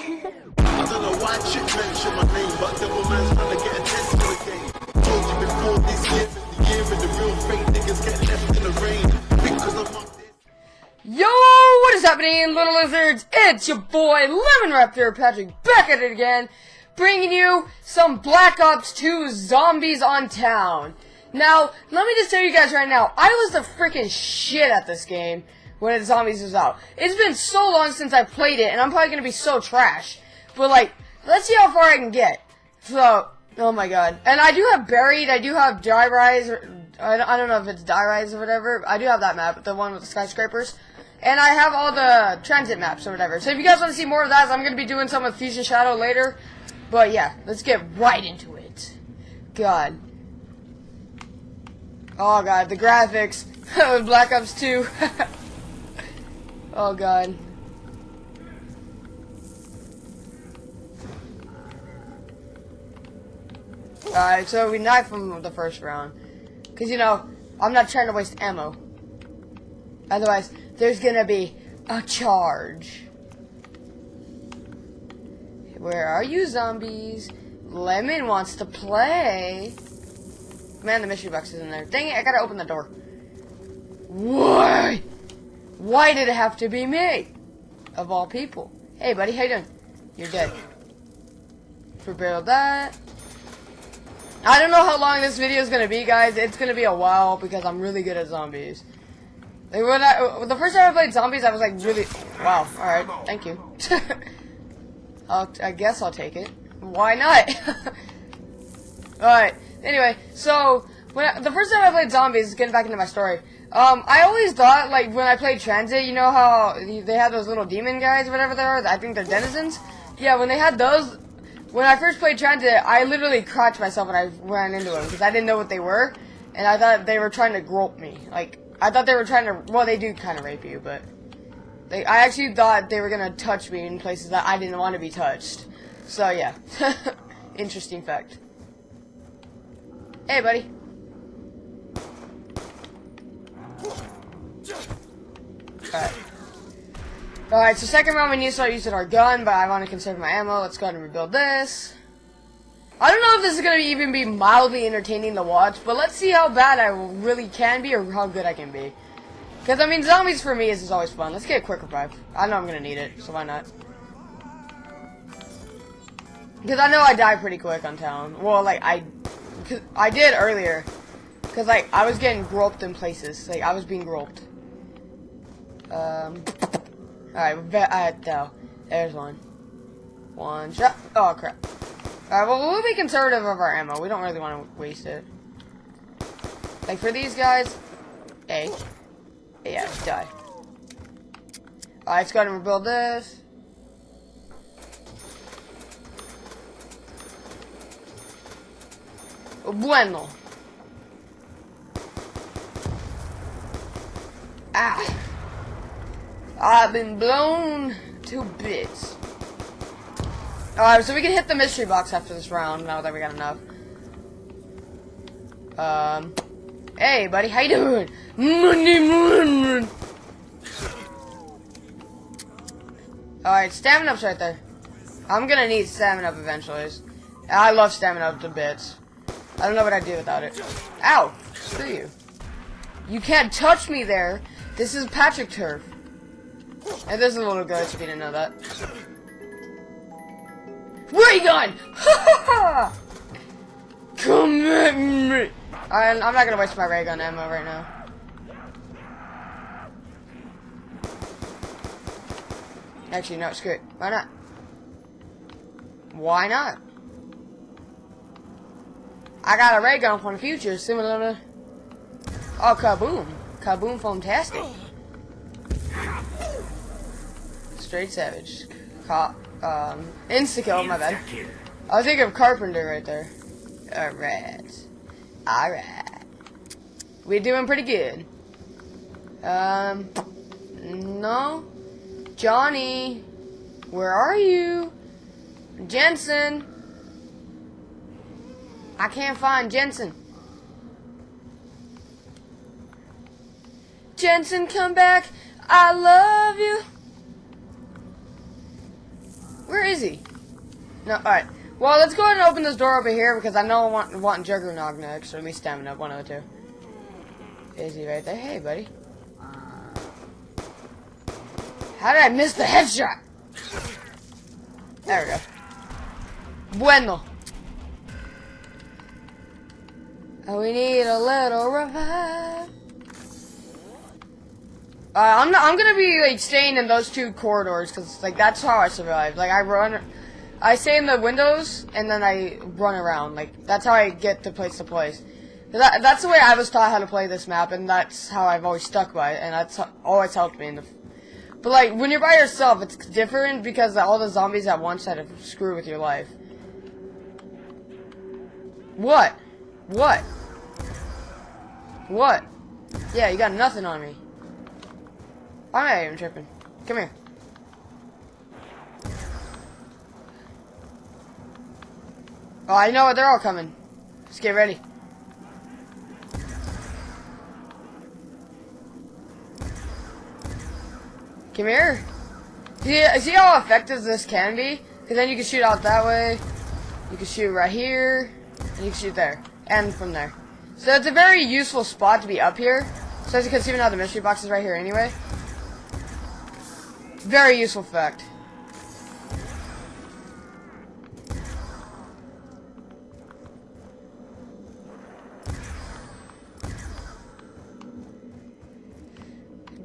I don't know why chick mention my name, but devil man's trying to get. Told you before this year, the year and the real fake niggas get left in the rain. Because I'm this. Yo, what is happening, little lizards? It's your boy Lemon Raptor Patrick back at it again, bringing you some Black Ops 2 Zombies on Town. Now, let me just tell you guys right now, I was the freaking shit at this game when the Zombies is out. It's been so long since I played it, and I'm probably gonna be so trash. But like, let's see how far I can get. So, oh my god. And I do have Buried, I do have Die Rise, or, I, don't know if it's Die Rise or whatever. I do have that map, the one with the skyscrapers. And I have all the transit maps or whatever. So if you guys want to see more of that, I'm going to be doing some with Fusion Shadow later. But yeah, let's get right into it. God. Oh god, the graphics. Black Ops 2. oh god. Alright, so we knife him the first round. Because, you know, I'm not trying to waste ammo. Otherwise, there's gonna be a charge. Where are you, zombies? Lemon wants to play. Man, the mystery box is in there. Dang it, I gotta open the door. Why? Why did it have to be me? Of all people. Hey, buddy, how you doing? You're dead. Prepare that. I don't know how long this video is gonna be, guys. It's gonna be a while because I'm really good at zombies. Like when I, the first time I played zombies, I was like really, wow. All right, thank you. I guess I'll take it. Why not? all right. Anyway, so when I, the first time I played zombies, getting back into my story, um, I always thought like when I played Transit, you know how they had those little demon guys, whatever they are. I think they're denizens. Yeah, when they had those, when I first played Transit, I literally crouched myself when I ran into them because I didn't know what they were, and I thought they were trying to grope me. Like I thought they were trying to. Well, they do kind of rape you, but they. I actually thought they were gonna touch me in places that I didn't want to be touched. So yeah, interesting fact. Hey, buddy. Alright. Alright, so second round we need to start using our gun, but I want to conserve my ammo. Let's go ahead and rebuild this. I don't know if this is going to even be mildly entertaining to watch, but let's see how bad I really can be or how good I can be. Because, I mean, zombies for me is, is always fun. Let's get a quick revive. I know I'm going to need it, so why not? Because I know I die pretty quick on town. Well, like, I... Cause I did earlier. Because, like, I was getting groped in places. Like, I was being groped. Um... Alright, no. There's one. One shot. Oh, crap. Alright, well, we'll be conservative of our ammo. We don't really want to waste it. Like, for these guys... A. Yeah, die. Alright, let's go and rebuild this. Bueno. Ah. I've been blown to bits. Alright, so we can hit the mystery box after this round, now that we got enough. Um, hey, buddy, how you doing? Alright, stamina up's right there. I'm gonna need stamina up eventually. I love stamina up to bits. I don't know what I'd do without it. Ow! Screw you. You can't touch me there. This is Patrick turf. And there's a little ghost if you didn't know that. Ray gun! Come at me! I'm, I'm not gonna waste my ray gun ammo right now. Actually, no, screw it. Why not? Why not? I got a ray gun for the future, similar to... Oh, kaboom. Kaboom fantastic. Straight savage. Cop. Um, insta-kill, my bad. I was thinking of Carpenter right there. Alright. Alright. We're doing pretty good. Um, no. Johnny, where are you? Jensen. I can't find Jensen. Jensen, come back. I love you. Where is he? No, alright. Well, let's go ahead and open this door over here because I know I want, want Juggernog next. So me stamina up, one of the two. Easy right there. Hey, buddy. How did I miss the headshot? There we go. Bueno. We need a little revive. Uh, I'm not, I'm gonna be like staying in those two corridors because like that's how I survive. Like I run, I stay in the windows and then I run around. Like that's how I get to place to place. That, that's the way I was taught how to play this map, and that's how I've always stuck by it, and that's always helped me. In the, but like when you're by yourself, it's different because all the zombies at once try to screw with your life. What? What? What? Yeah, you got nothing on me. Am I even tripping? Come here. Oh, I know what they're all coming. Let's get ready. Come here. See, see how effective this can be? Because then you can shoot out that way. You can shoot right here. And you can shoot there. And from there. So it's a very useful spot to be up here. So as you can see now the mystery box is right here anyway. Very useful fact.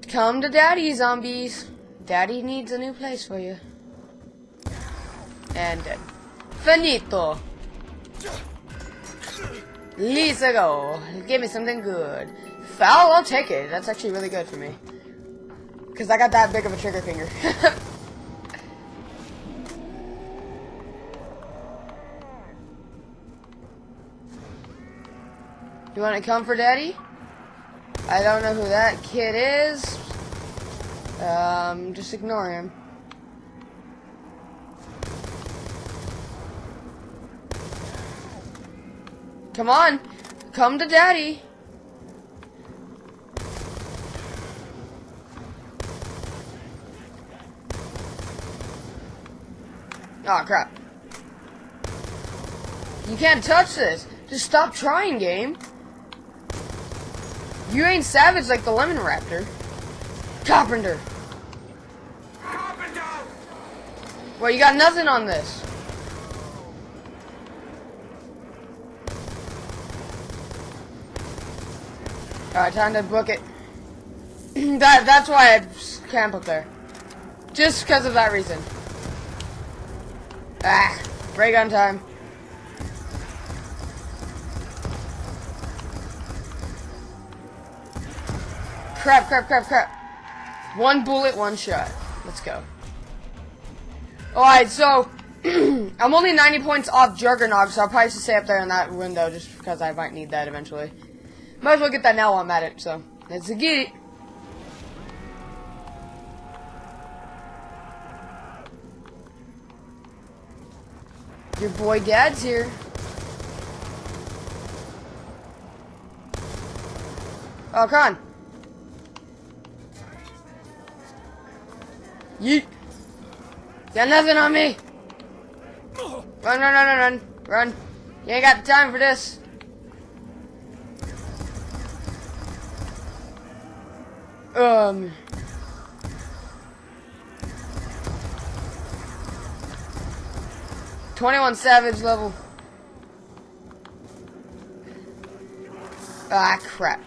Come to daddy, zombies. Daddy needs a new place for you. And dead. Finito. Let's go. Give me something good. FAL, I'll take it. That's actually really good for me. Because I got that big of a trigger finger. you want to come for daddy? I don't know who that kid is. Um, just ignore him. Come on. Come to daddy. Oh crap. You can't touch this. Just stop trying, game. You ain't savage like the Lemon Raptor. Carpenter. Carpenter. Well, you got nothing on this. Alright, time to book it. that That's why I camp up there. Just because of that reason. Ah, ray gun time. Crap, crap, crap, crap. One bullet, one shot. Let's go. Alright, so, I'm only 90 points off Juggernog, so I'll probably just stay up there in that window just because I might need that eventually. Might as well get that now while I'm at it, so, let's get it. Your boy dad's here. Oh, on. Yeet. Got nothing on me. Run, run, run, run, run. Run. You ain't got time for this. Um... 21 Savage level. Ah, crap.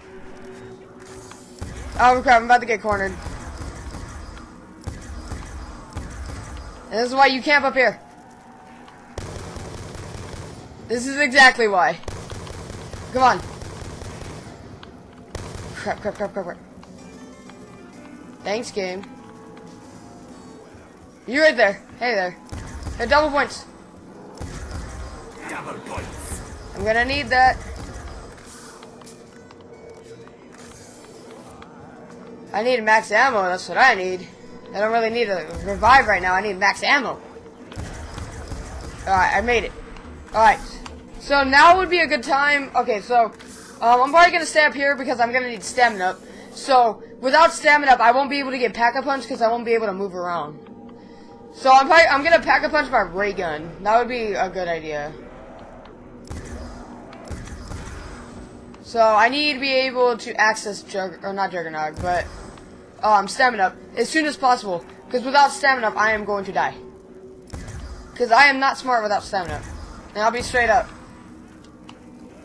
Oh, crap, I'm about to get cornered. And this is why you camp up here. This is exactly why. Come on. Crap, crap, crap, crap, crap. Thanks, game. You right there. Hey there. Hey, double points. I'm gonna need that. I need max ammo, that's what I need. I don't really need a revive right now, I need max ammo. Alright, I made it. Alright. So now would be a good time. Okay, so um, I'm probably gonna stay up here because I'm gonna need stamina up. So without stamina up, I won't be able to get pack a punch because I won't be able to move around. So I'm probably, I'm gonna pack a punch my ray gun. That would be a good idea. So I need to be able to access Jug or not Juggernaut, but um stamina as soon as possible. Because without stamina, I am going to die. Because I am not smart without stamina. And I'll be straight up.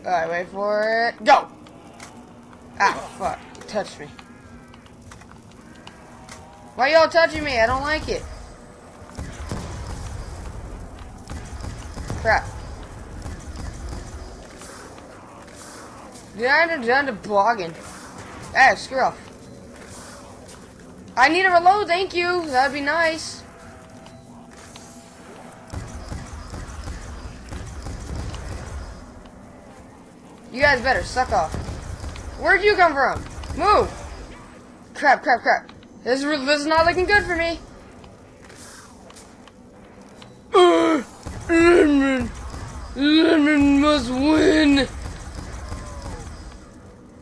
Alright, wait for it. Go! Ah, fuck. Touched me. Why y'all touching me? I don't like it. Crap. Did I end up done to blogging? Hey, screw off. I need a reload, thank you. That'd be nice. You guys better suck off. Where'd you come from? Move! Crap, crap, crap. This is, this is not looking good for me. Uh, Lemon! Lemon must win!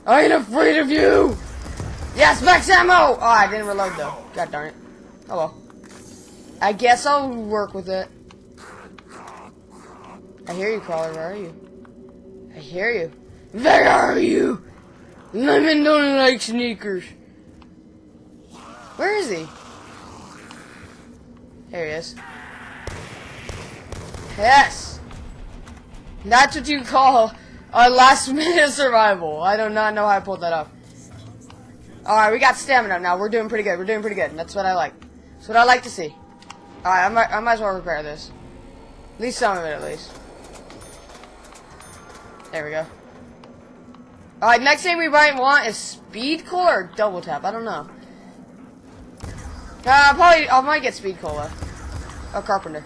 I ain't afraid of you! Yes, max ammo! Oh, I didn't reload though. God darn it. Oh well. I guess I'll work with it. I hear you, Crawler. Where are you? I hear you. Where are you? Lemon don't like sneakers. Where is he? There he is. Yes! That's what you call a last minute survival. I do not know how I pulled that off. Alright, we got stamina now. We're doing pretty good. We're doing pretty good. That's what I like. That's what I like to see. Alright, I might, I might as well repair this. At least some of it, at least. There we go. Alright, next thing we might want is speed cola or double tap. I don't know. Uh, probably, I might get speed cola. A carpenter.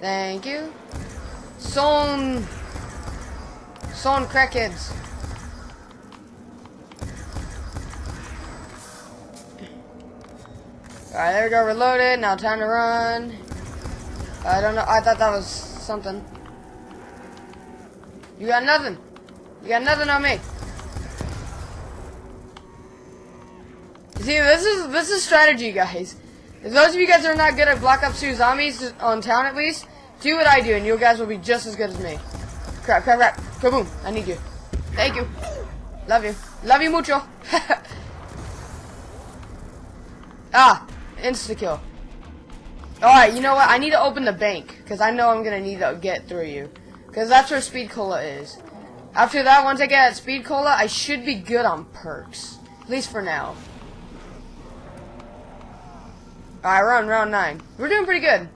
Thank you. Son. Son crackheads. Alright, there we go, reloaded. Now time to run. I don't know. I thought that was something. You got nothing. You got nothing on me. See, this is this is strategy, guys. If those of you guys are not good at Black Ops 2 zombies on town, at least, do what I do, and you guys will be just as good as me. Crap, crap, crap. Kaboom. I need you. Thank you. Love you. Love you mucho. ah, insta-kill. Alright, you know what? I need to open the bank, because I know I'm going to need to get through you. Because that's where Speed Cola is. After that, once I get Speed Cola, I should be good on perks. At least for now. Alright, we're on round 9. We're doing pretty good.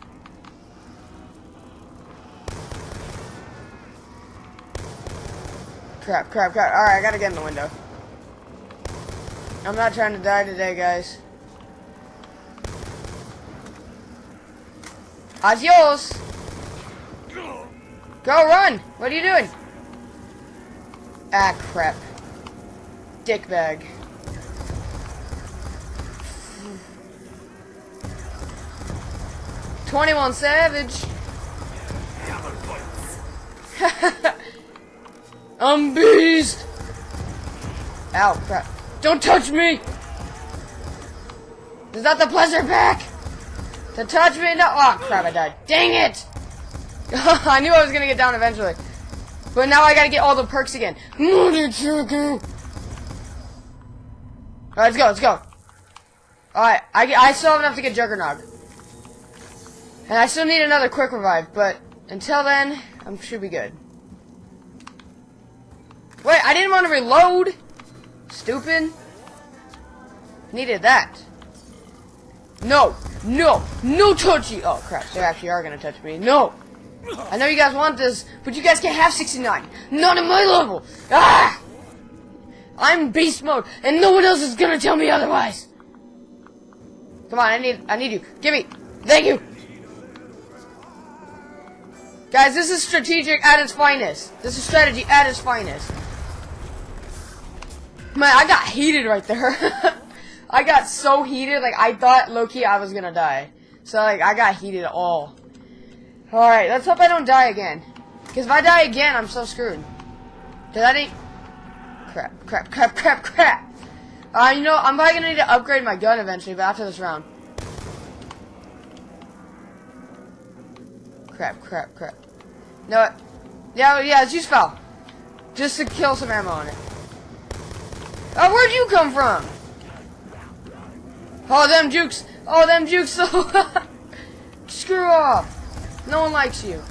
Crap, crap, crap. Alright, I gotta get in the window. I'm not trying to die today, guys. Adios! Go, run! What are you doing? Ah, crap. Dick bag. Twenty-one Savage. I'm beast. Ow, crap! Don't touch me. Is that the pleasure pack? To touch me? No. Oh crap! I died. Dang it! I knew I was gonna get down eventually. But now I gotta get all the perks again. Alright, let's go, let's go. Alright, I, I still have enough to get Juggernog. And I still need another quick revive, but until then, I should be good. Wait, I didn't want to reload! Stupid. Needed that. No, no, no touchy! Oh crap, they actually are gonna touch me. No! I know you guys want this, but you guys can't have 69. Not at my level. Ah! I'm beast mode, and no one else is gonna tell me otherwise. Come on, I need, I need you. Give me. Thank you. Guys, this is strategic at its finest. This is strategy at its finest. Man, I got heated right there. I got so heated, like, I thought, low-key, I was gonna die. So, like, I got heated all. Alright, let's hope I don't die again. Because if I die again, I'm so screwed. Did I didn't... Crap, crap, crap, crap, crap. Uh, you know, I'm probably gonna need to upgrade my gun eventually, but after this round. Crap, crap, crap. No? Yeah, yeah, it's use FAL. Just to kill some ammo on it. Oh, where'd you come from? Oh, them jukes. Oh, them jukes. So Screw off. No one likes you.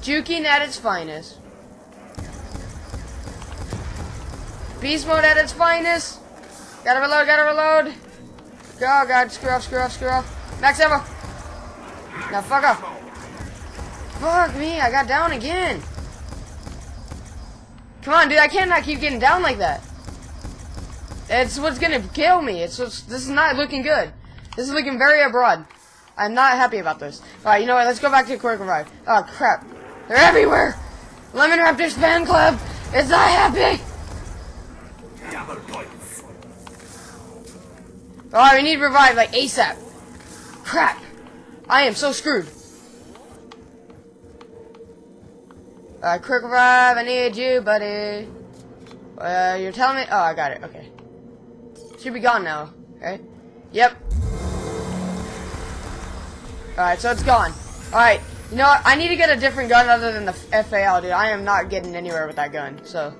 Juking at its finest. Beast mode at its finest. Gotta reload, gotta reload. Oh god, screw off, screw off, screw off. Max ammo. Now fuck off. Fuck me, I got down again. Come on, dude, I cannot keep getting down like that. It's what's gonna kill me. It's this is not looking good. This is looking very abroad. I'm not happy about this. Alright, you know what, let's go back to Quick Revive. Oh crap. They're everywhere! Lemon Raptors fan club is not happy! Alright, we need revive like ASAP. Crap. I am so screwed. Alright, quick revive, I need you, buddy. Uh, you're telling me? Oh, I got it, okay. Should be gone now, right? Yep. Alright, so it's gone. Alright, you know what? I need to get a different gun other than the FAL, dude. I am not getting anywhere with that gun, so.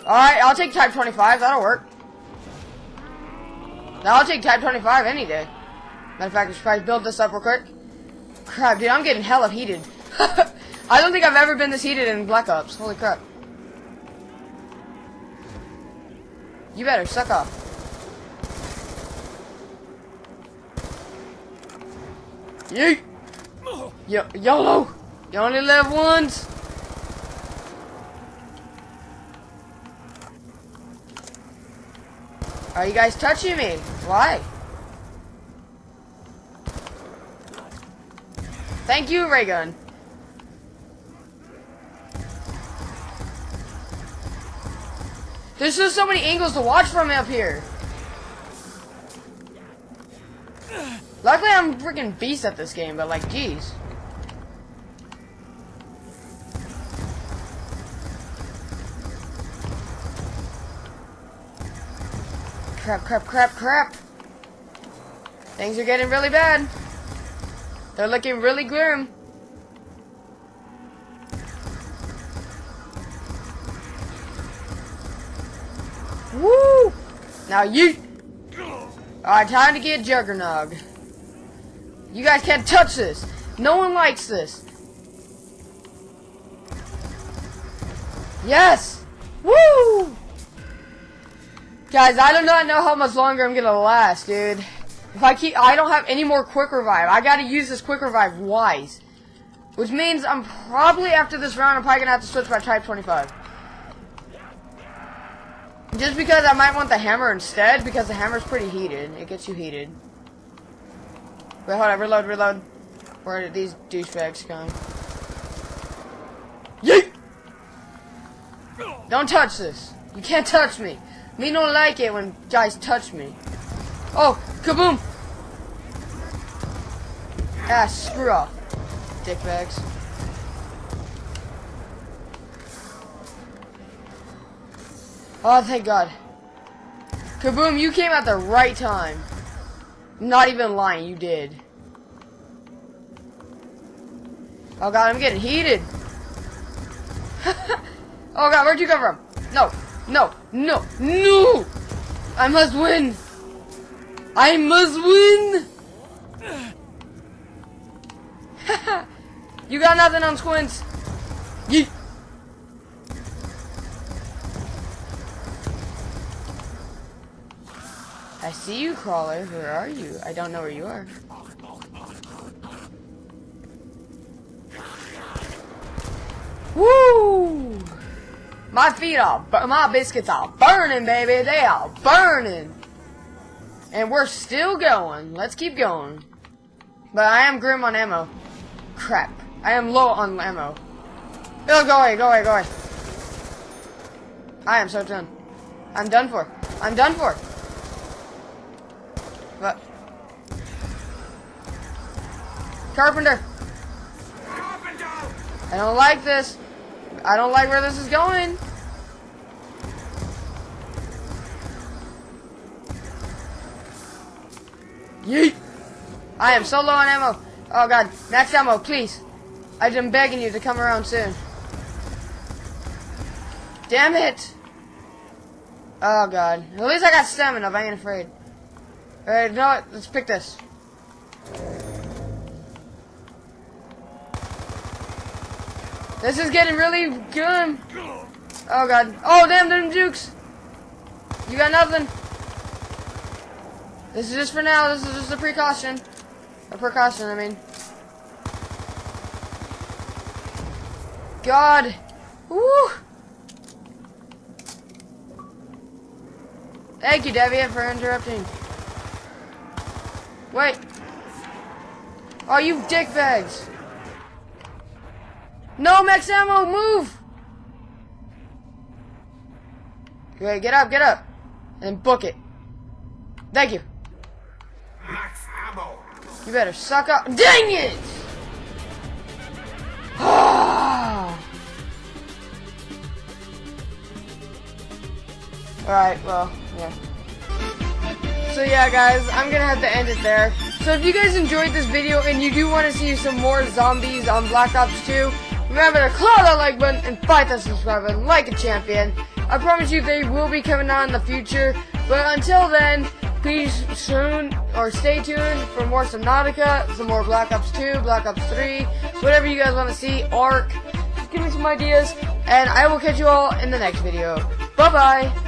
Alright, I'll take Type 25, that'll work. Now I'll take Type 25 any day. Matter of fact, I should probably build this up real quick. Crap, dude, I'm getting hella heated. I don't think I've ever been this heated in Black Ops. Holy crap. You better suck off. Yeet! Yo YOLO! You only live once! Are you guys touching me? Why? Thank you, Raygun. There's just so many angles to watch from up here. Luckily, I'm freaking beast at this game, but like, jeez. Crap, crap, crap, crap. Things are getting really bad. They're looking really grim. Now you. Alright, time to get Juggernog. You guys can't touch this. No one likes this. Yes! Woo! Guys, I do not know how much longer I'm gonna last, dude. If I keep, I don't have any more quick revive. I gotta use this quick revive wise. Which means I'm probably, after this round, I'm probably gonna have to switch my Type 25. Just because I might want the hammer instead, because the hammer's pretty heated. It gets you heated. Wait, hold on, reload, reload. Where are these douchebags going? Yeet! Don't touch this. You can't touch me. Me don't like it when guys touch me. Oh, kaboom! Ah, screw off, dickbags. Oh, thank God. Kaboom, you came at the right time. Not even lying, you did. Oh God, I'm getting heated. oh God, where'd you come from? No, no, no, no! I must win! I must win! you got nothing on squints. Yeet. I see you, Crawler. Where are you? I don't know where you are. Woo! My feet are, my biscuits are burning, baby. They are burning. And we're still going. Let's keep going. But I am grim on ammo. Crap. I am low on ammo. Oh, go away, go away, go away. I am so done. I'm done for. I'm done for. Carpenter. Carpenter. I don't like this. I don't like where this is going. Yeet! I am so low on ammo. Oh god, max ammo, please. I'm begging you to come around soon. Damn it! Oh god. At least I got stamina, I ain't afraid. Alright, you know what? Let's pick this. This is getting really good. Oh god. Oh damn, them jukes! You got nothing. This is just for now. This is just a precaution. A precaution, I mean. God. Woo! Thank you, Deviant, for interrupting. Wait. Oh, you dickbags. No, max ammo, move! Okay, get up, get up. And book it. Thank you. Max ammo. You better suck up. Dang it! Ah. Alright, well, yeah. So yeah, guys, I'm gonna have to end it there. So if you guys enjoyed this video and you do want to see some more zombies on Black Ops 2, remember to click that like button and fight that subscribe button like a champion. I promise you they will be coming out in the future. But until then, please soon or stay tuned for more Subnautica, some more Black Ops 2, Black Ops 3, whatever you guys want to see, ARC. Just give me some ideas, and I will catch you all in the next video. Bye bye.